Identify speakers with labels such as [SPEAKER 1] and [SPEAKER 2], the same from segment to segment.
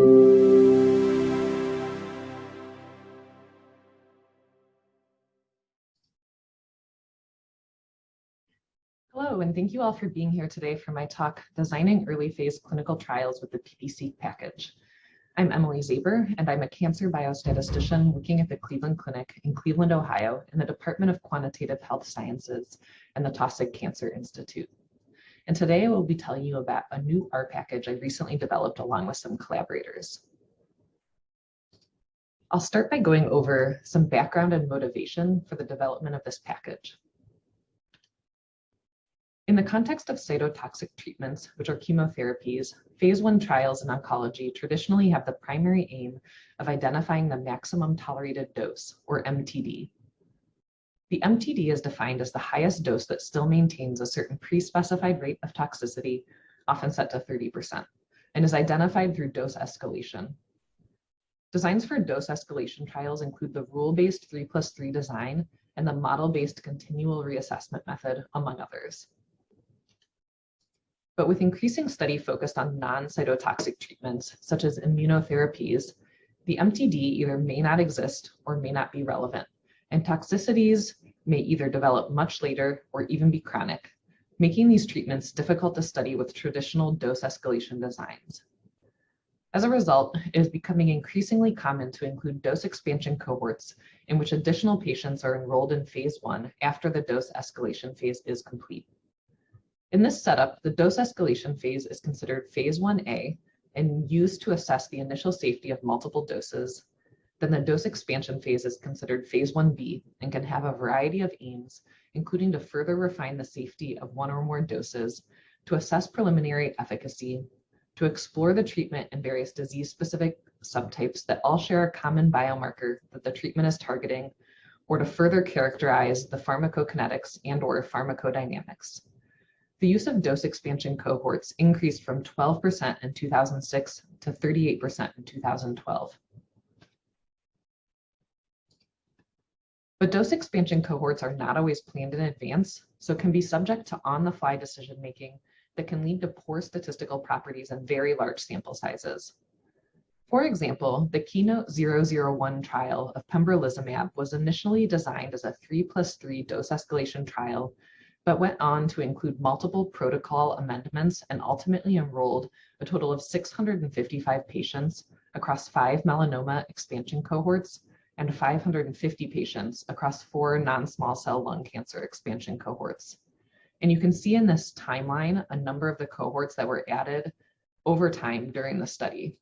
[SPEAKER 1] Hello, and thank you all for being here today for my talk, Designing Early Phase Clinical Trials with the PPSeq Package. I'm Emily Zabor, and I'm a cancer biostatistician working at the Cleveland Clinic in Cleveland, Ohio, in the Department of Quantitative Health Sciences and the Taussig Cancer Institute. And today I will be telling you about a new R package I recently developed along with some collaborators. I'll start by going over some background and motivation for the development of this package. In the context of cytotoxic treatments, which are chemotherapies, phase one trials in oncology traditionally have the primary aim of identifying the maximum tolerated dose, or MTD. The MTD is defined as the highest dose that still maintains a certain pre-specified rate of toxicity, often set to 30%, and is identified through dose escalation. Designs for dose escalation trials include the rule-based 3 plus 3 design and the model-based continual reassessment method, among others. But with increasing study focused on non-cytotoxic treatments, such as immunotherapies, the MTD either may not exist or may not be relevant, and toxicities may either develop much later or even be chronic, making these treatments difficult to study with traditional dose escalation designs. As a result, it is becoming increasingly common to include dose expansion cohorts in which additional patients are enrolled in phase one after the dose escalation phase is complete. In this setup, the dose escalation phase is considered phase 1A and used to assess the initial safety of multiple doses. Then the dose expansion phase is considered phase 1B and can have a variety of aims, including to further refine the safety of one or more doses, to assess preliminary efficacy, to explore the treatment in various disease-specific subtypes that all share a common biomarker that the treatment is targeting, or to further characterize the pharmacokinetics and or pharmacodynamics. The use of dose expansion cohorts increased from 12% in 2006 to 38% in 2012. But dose expansion cohorts are not always planned in advance, so can be subject to on-the-fly decision-making that can lead to poor statistical properties and very large sample sizes. For example, the Keynote 001 trial of pembrolizumab was initially designed as a 3 plus 3 dose escalation trial but went on to include multiple protocol amendments and ultimately enrolled a total of 655 patients across five melanoma expansion cohorts and 550 patients across four non-small cell lung cancer expansion cohorts. And you can see in this timeline a number of the cohorts that were added over time during the study.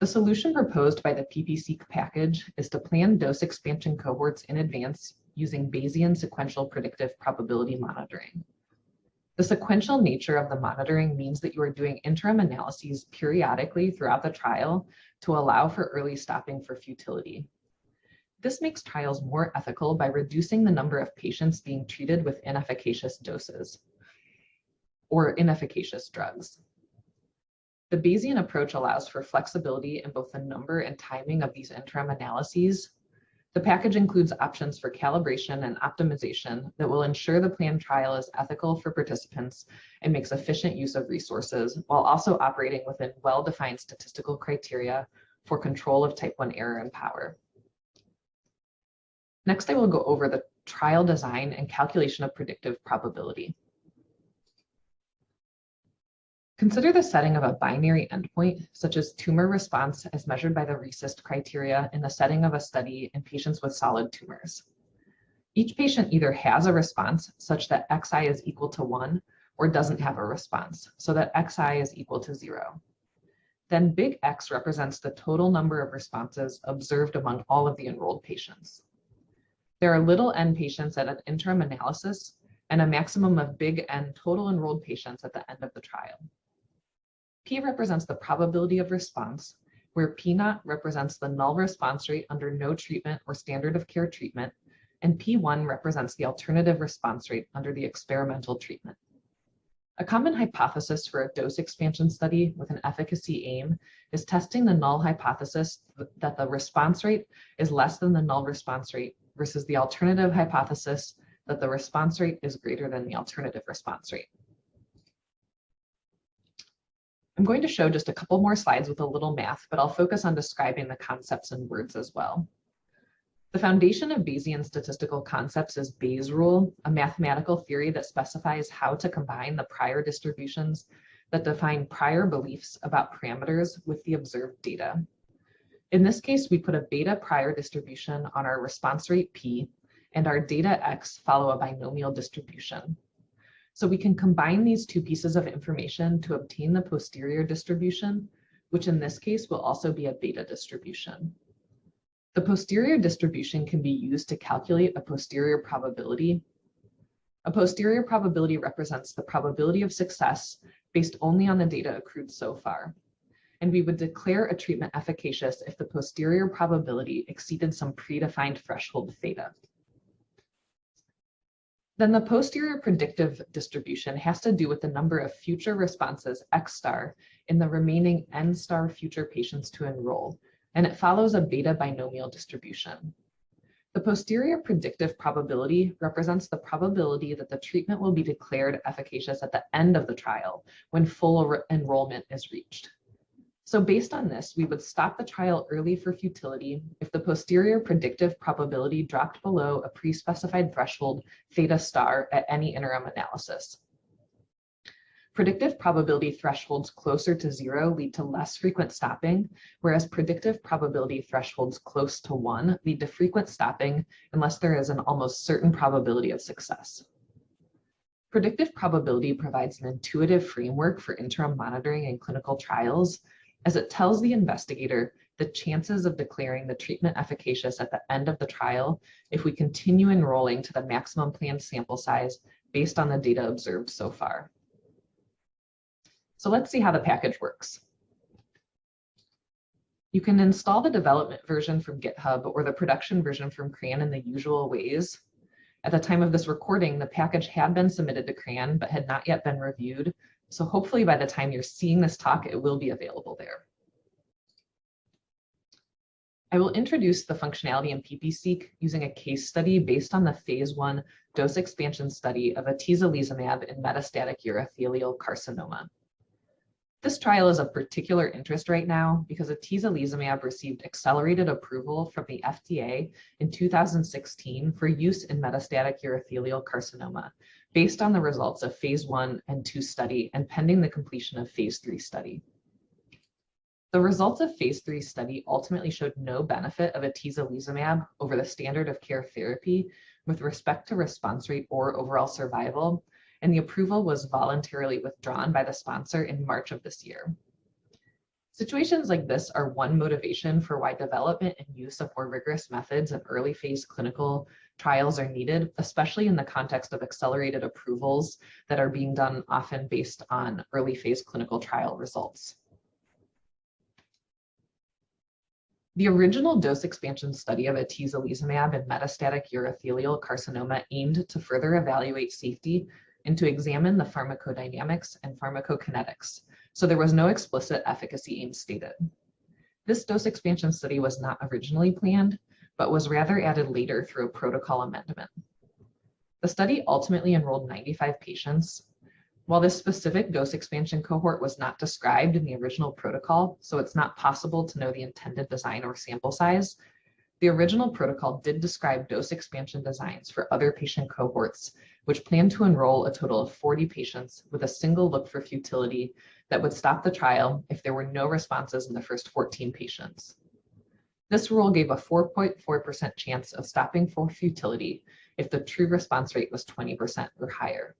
[SPEAKER 1] The solution proposed by the PPSeq package is to plan dose expansion cohorts in advance using Bayesian sequential predictive probability monitoring. The sequential nature of the monitoring means that you are doing interim analyses periodically throughout the trial to allow for early stopping for futility. This makes trials more ethical by reducing the number of patients being treated with inefficacious doses or inefficacious drugs. The Bayesian approach allows for flexibility in both the number and timing of these interim analyses the package includes options for calibration and optimization that will ensure the planned trial is ethical for participants and makes efficient use of resources while also operating within well-defined statistical criteria for control of type 1 error and power. Next, I will go over the trial design and calculation of predictive probability. Consider the setting of a binary endpoint, such as tumor response as measured by the RECIST criteria in the setting of a study in patients with solid tumors. Each patient either has a response such that xi is equal to 1 or doesn't have a response, so that xi is equal to 0. Then big X represents the total number of responses observed among all of the enrolled patients. There are little n patients at an interim analysis and a maximum of big N total enrolled patients at the end of the trial. P represents the probability of response, where P naught represents the null response rate under no treatment or standard of care treatment, and P1 represents the alternative response rate under the experimental treatment. A common hypothesis for a dose expansion study with an efficacy aim is testing the null hypothesis that the response rate is less than the null response rate versus the alternative hypothesis that the response rate is greater than the alternative response rate. I'm going to show just a couple more slides with a little math, but I'll focus on describing the concepts in words as well. The foundation of Bayesian statistical concepts is Bayes' rule, a mathematical theory that specifies how to combine the prior distributions that define prior beliefs about parameters with the observed data. In this case, we put a beta prior distribution on our response rate P and our data X follow a binomial distribution. So we can combine these two pieces of information to obtain the posterior distribution, which in this case will also be a beta distribution. The posterior distribution can be used to calculate a posterior probability. A posterior probability represents the probability of success based only on the data accrued so far. And we would declare a treatment efficacious if the posterior probability exceeded some predefined threshold theta. Then the posterior predictive distribution has to do with the number of future responses X star in the remaining N star future patients to enroll, and it follows a beta binomial distribution. The posterior predictive probability represents the probability that the treatment will be declared efficacious at the end of the trial when full enrollment is reached. So based on this, we would stop the trial early for futility if the posterior predictive probability dropped below a pre-specified threshold theta star at any interim analysis. Predictive probability thresholds closer to zero lead to less frequent stopping, whereas predictive probability thresholds close to one lead to frequent stopping unless there is an almost certain probability of success. Predictive probability provides an intuitive framework for interim monitoring in clinical trials, as it tells the investigator the chances of declaring the treatment efficacious at the end of the trial if we continue enrolling to the maximum planned sample size based on the data observed so far. So let's see how the package works. You can install the development version from GitHub or the production version from CRAN in the usual ways. At the time of this recording, the package had been submitted to CRAN but had not yet been reviewed. So hopefully by the time you're seeing this talk, it will be available there. I will introduce the functionality in PPSeq using a case study based on the phase one dose expansion study of atezolizumab in metastatic urothelial carcinoma. This trial is of particular interest right now because atezolizumab received accelerated approval from the FDA in 2016 for use in metastatic urothelial carcinoma based on the results of phase one and two study and pending the completion of phase three study. The results of phase three study ultimately showed no benefit of atezolizumab over the standard of care therapy with respect to response rate or overall survival, and the approval was voluntarily withdrawn by the sponsor in March of this year. Situations like this are one motivation for why development and use of more rigorous methods of early phase clinical trials are needed, especially in the context of accelerated approvals that are being done often based on early phase clinical trial results. The original dose expansion study of atezolizumab in metastatic urothelial carcinoma aimed to further evaluate safety and to examine the pharmacodynamics and pharmacokinetics, so there was no explicit efficacy aim stated. This dose expansion study was not originally planned, but was rather added later through a protocol amendment. The study ultimately enrolled 95 patients. While this specific dose expansion cohort was not described in the original protocol, so it's not possible to know the intended design or sample size, the original protocol did describe dose expansion designs for other patient cohorts which planned to enroll a total of 40 patients with a single look for futility that would stop the trial if there were no responses in the first 14 patients. This rule gave a 4.4% chance of stopping for futility if the true response rate was 20% or higher.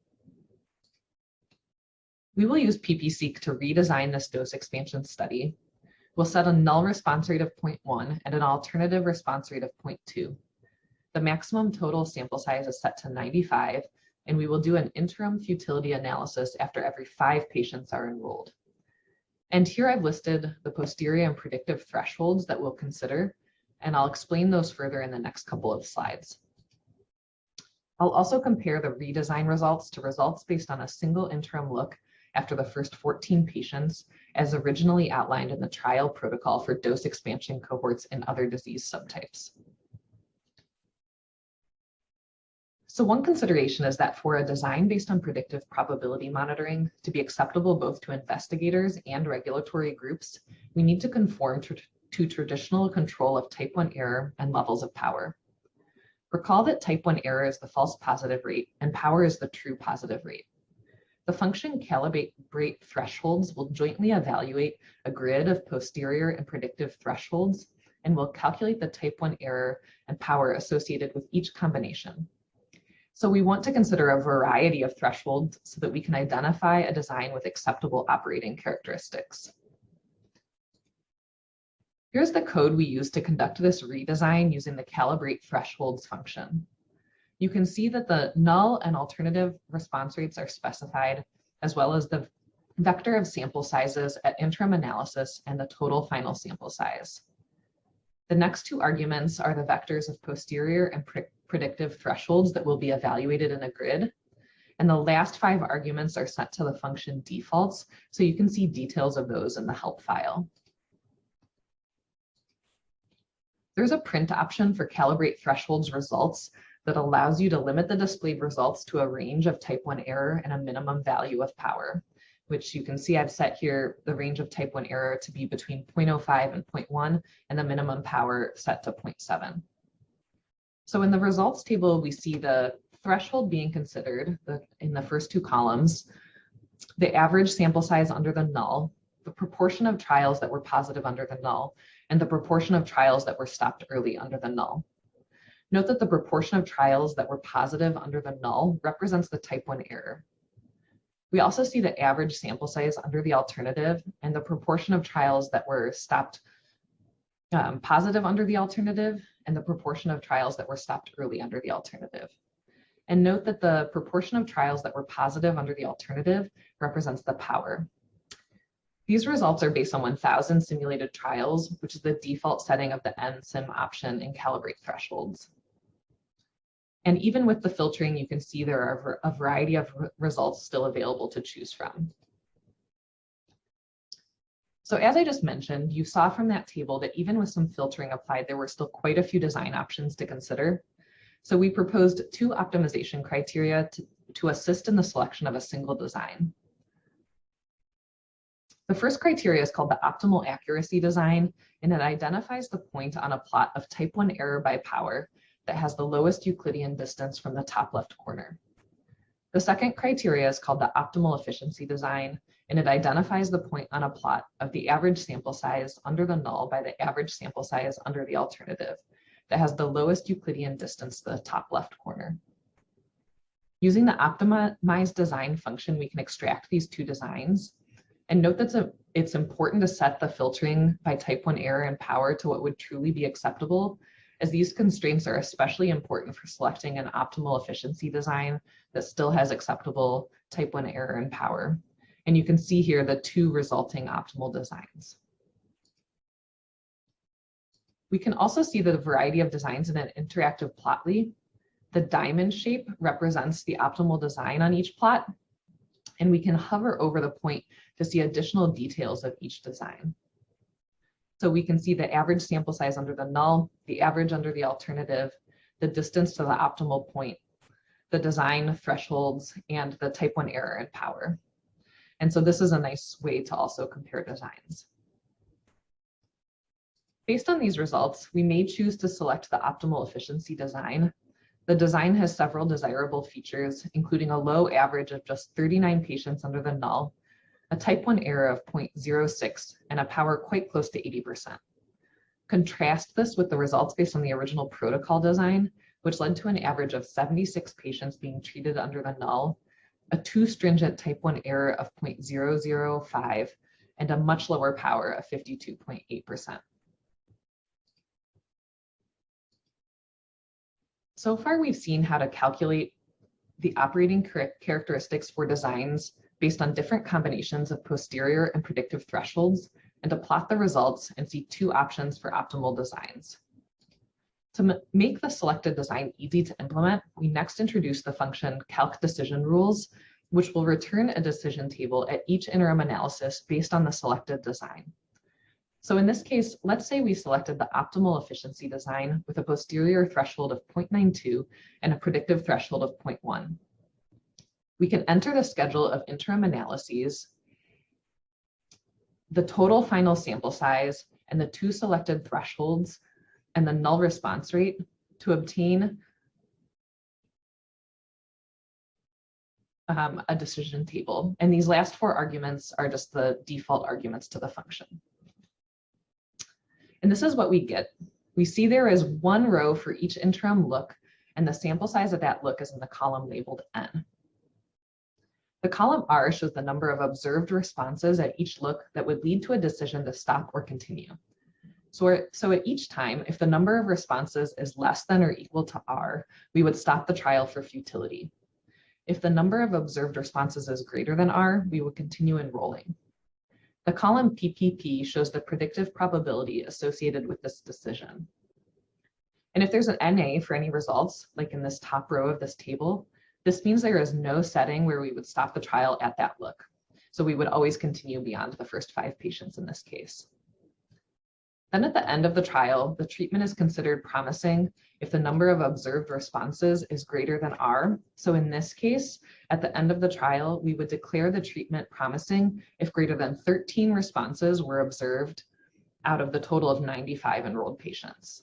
[SPEAKER 1] We will use PPSeq to redesign this dose expansion study. We'll set a null response rate of 0.1 and an alternative response rate of 0.2. The maximum total sample size is set to 95, and we will do an interim futility analysis after every five patients are enrolled. And here I've listed the posterior and predictive thresholds that we'll consider, and I'll explain those further in the next couple of slides. I'll also compare the redesign results to results based on a single interim look after the first 14 patients as originally outlined in the trial protocol for dose expansion cohorts in other disease subtypes. So one consideration is that for a design based on predictive probability monitoring to be acceptable both to investigators and regulatory groups, we need to conform to, to traditional control of type 1 error and levels of power. Recall that type 1 error is the false positive rate and power is the true positive rate. The function calibrate thresholds will jointly evaluate a grid of posterior and predictive thresholds and will calculate the type 1 error and power associated with each combination. So we want to consider a variety of thresholds so that we can identify a design with acceptable operating characteristics. Here's the code we use to conduct this redesign using the calibrate thresholds function. You can see that the null and alternative response rates are specified, as well as the vector of sample sizes at interim analysis and the total final sample size. The next two arguments are the vectors of posterior and predictive thresholds that will be evaluated in a grid. And the last five arguments are set to the function defaults, so you can see details of those in the help file. There's a print option for calibrate thresholds results that allows you to limit the displayed results to a range of type 1 error and a minimum value of power, which you can see I've set here the range of type 1 error to be between 0.05 and 0.1 and the minimum power set to 0.7. So in the results table, we see the threshold being considered the, in the first two columns, the average sample size under the null, the proportion of trials that were positive under the null, and the proportion of trials that were stopped early under the null. Note that the proportion of trials that were positive under the null represents the type 1 error. We also see the average sample size under the alternative and the proportion of trials that were stopped um, positive under the alternative and the proportion of trials that were stopped early under the alternative. And note that the proportion of trials that were positive under the alternative represents the power. These results are based on 1,000 simulated trials, which is the default setting of the NSIM option in calibrate thresholds. And even with the filtering, you can see there are a variety of results still available to choose from. So as I just mentioned, you saw from that table that even with some filtering applied, there were still quite a few design options to consider. So we proposed two optimization criteria to, to assist in the selection of a single design. The first criteria is called the optimal accuracy design, and it identifies the point on a plot of type 1 error by power that has the lowest Euclidean distance from the top left corner. The second criteria is called the optimal efficiency design, and it identifies the point on a plot of the average sample size under the null by the average sample size under the alternative that has the lowest Euclidean distance to the top left corner. Using the optimized design function, we can extract these two designs. And note that it's important to set the filtering by type 1 error and power to what would truly be acceptable, as these constraints are especially important for selecting an optimal efficiency design that still has acceptable type 1 error and power. And you can see here the two resulting optimal designs. We can also see the variety of designs in an interactive plotly. The diamond shape represents the optimal design on each plot, and we can hover over the point to see additional details of each design. So we can see the average sample size under the null, the average under the alternative, the distance to the optimal point, the design thresholds, and the type 1 error and power. And so this is a nice way to also compare designs. Based on these results, we may choose to select the optimal efficiency design. The design has several desirable features, including a low average of just 39 patients under the null, a type 1 error of 0.06, and a power quite close to 80%. Contrast this with the results based on the original protocol design, which led to an average of 76 patients being treated under the null a too stringent type 1 error of 0.005, and a much lower power of 52.8%. So far, we've seen how to calculate the operating characteristics for designs based on different combinations of posterior and predictive thresholds, and to plot the results and see two options for optimal designs. To make the selected design easy to implement, we next introduce the function calc decision rules, which will return a decision table at each interim analysis based on the selected design. So in this case, let's say we selected the optimal efficiency design with a posterior threshold of 0.92 and a predictive threshold of 0.1. We can enter the schedule of interim analyses, the total final sample size, and the two selected thresholds, and the null response rate to obtain um, a decision table. And these last four arguments are just the default arguments to the function. And this is what we get. We see there is one row for each interim look, and the sample size of that look is in the column labeled N. The column R shows the number of observed responses at each look that would lead to a decision to stop or continue. So, so at each time, if the number of responses is less than or equal to R, we would stop the trial for futility. If the number of observed responses is greater than R, we would continue enrolling. The column PPP shows the predictive probability associated with this decision. And if there's an NA for any results, like in this top row of this table, this means there is no setting where we would stop the trial at that look. So we would always continue beyond the first five patients in this case. Then at the end of the trial, the treatment is considered promising if the number of observed responses is greater than R. So in this case, at the end of the trial, we would declare the treatment promising if greater than 13 responses were observed out of the total of 95 enrolled patients.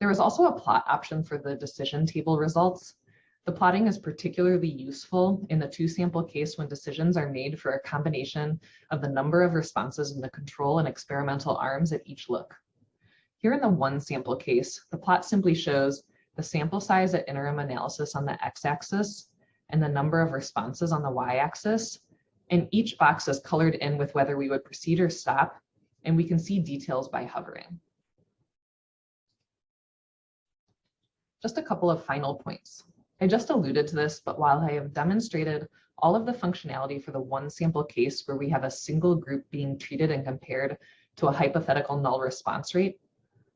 [SPEAKER 1] There was also a plot option for the decision table results. The plotting is particularly useful in the two sample case when decisions are made for a combination of the number of responses in the control and experimental arms at each look. Here in the one sample case, the plot simply shows the sample size at interim analysis on the x-axis and the number of responses on the y-axis. And each box is colored in with whether we would proceed or stop, and we can see details by hovering. Just a couple of final points. I just alluded to this, but while I have demonstrated all of the functionality for the one sample case where we have a single group being treated and compared to a hypothetical null response rate,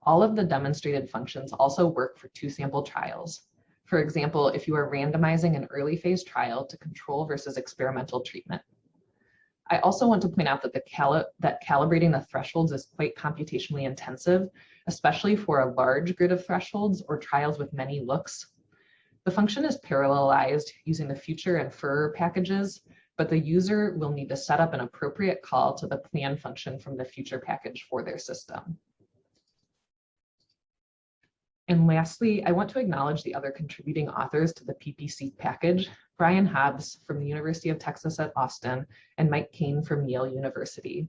[SPEAKER 1] all of the demonstrated functions also work for two sample trials. For example, if you are randomizing an early phase trial to control versus experimental treatment. I also want to point out that, the cali that calibrating the thresholds is quite computationally intensive, especially for a large grid of thresholds or trials with many looks the function is parallelized using the future and furrr packages, but the user will need to set up an appropriate call to the plan function from the future package for their system. And lastly, I want to acknowledge the other contributing authors to the PPSeq package, Brian Hobbs from the University of Texas at Austin and Mike Kane from Yale University.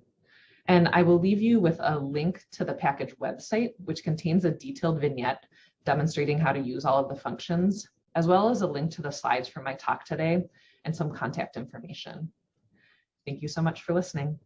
[SPEAKER 1] And I will leave you with a link to the package website, which contains a detailed vignette demonstrating how to use all of the functions as well as a link to the slides from my talk today and some contact information. Thank you so much for listening.